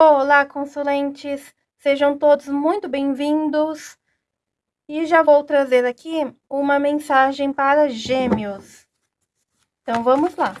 Olá, consulentes! Sejam todos muito bem-vindos. E já vou trazer aqui uma mensagem para gêmeos. Então, vamos lá.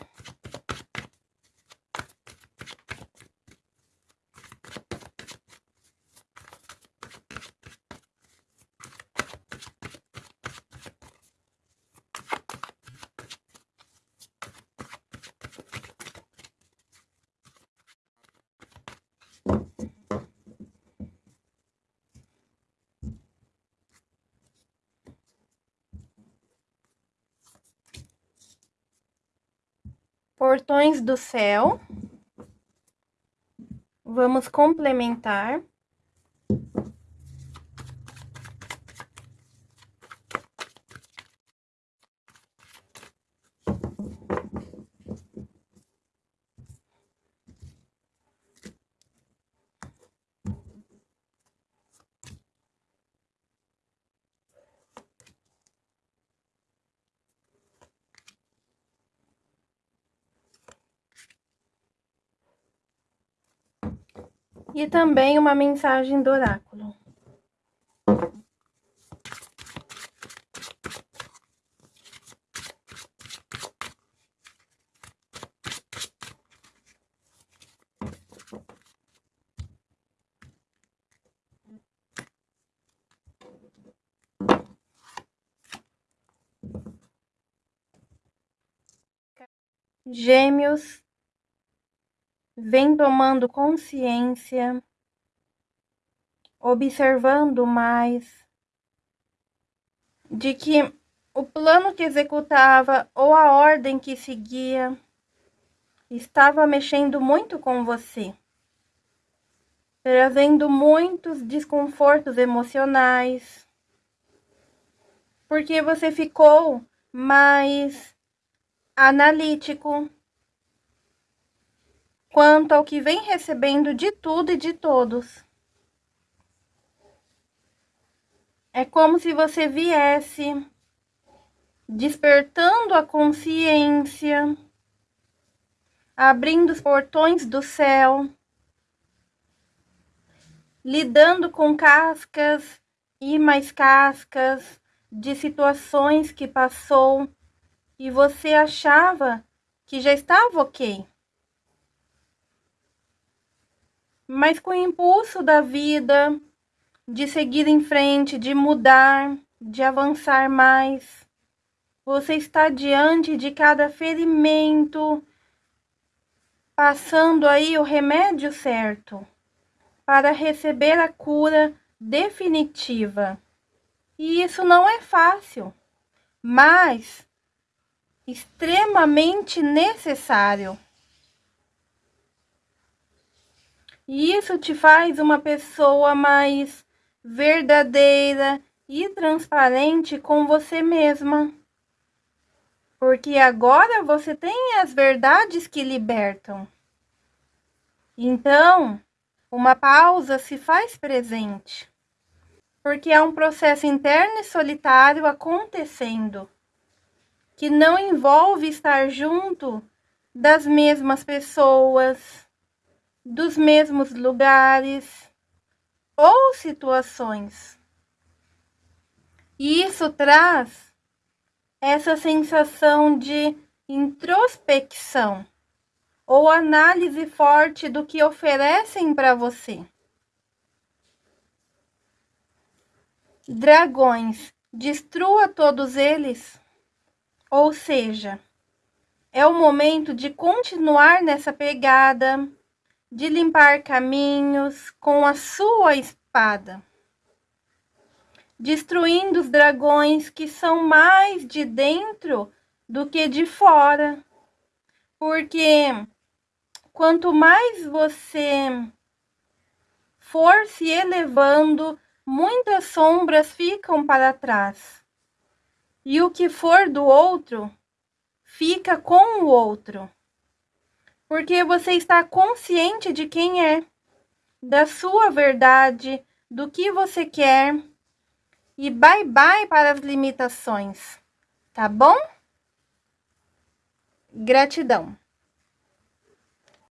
Portões do céu. Vamos complementar. E também uma mensagem do oráculo. Gêmeos vem tomando consciência, observando mais de que o plano que executava ou a ordem que seguia estava mexendo muito com você, trazendo muitos desconfortos emocionais, porque você ficou mais analítico, quanto ao que vem recebendo de tudo e de todos. É como se você viesse despertando a consciência, abrindo os portões do céu, lidando com cascas e mais cascas de situações que passou e você achava que já estava ok. Mas com o impulso da vida, de seguir em frente, de mudar, de avançar mais. Você está diante de cada ferimento, passando aí o remédio certo para receber a cura definitiva. E isso não é fácil, mas extremamente necessário. E isso te faz uma pessoa mais verdadeira e transparente com você mesma. Porque agora você tem as verdades que libertam. Então, uma pausa se faz presente. Porque é um processo interno e solitário acontecendo, que não envolve estar junto das mesmas pessoas, dos mesmos lugares ou situações. E isso traz essa sensação de introspecção ou análise forte do que oferecem para você. Dragões, destrua todos eles. Ou seja, é o momento de continuar nessa pegada, de limpar caminhos com a sua espada, destruindo os dragões que são mais de dentro do que de fora. Porque quanto mais você for se elevando, muitas sombras ficam para trás. E o que for do outro, fica com o outro porque você está consciente de quem é, da sua verdade, do que você quer e bye bye para as limitações, tá bom? Gratidão.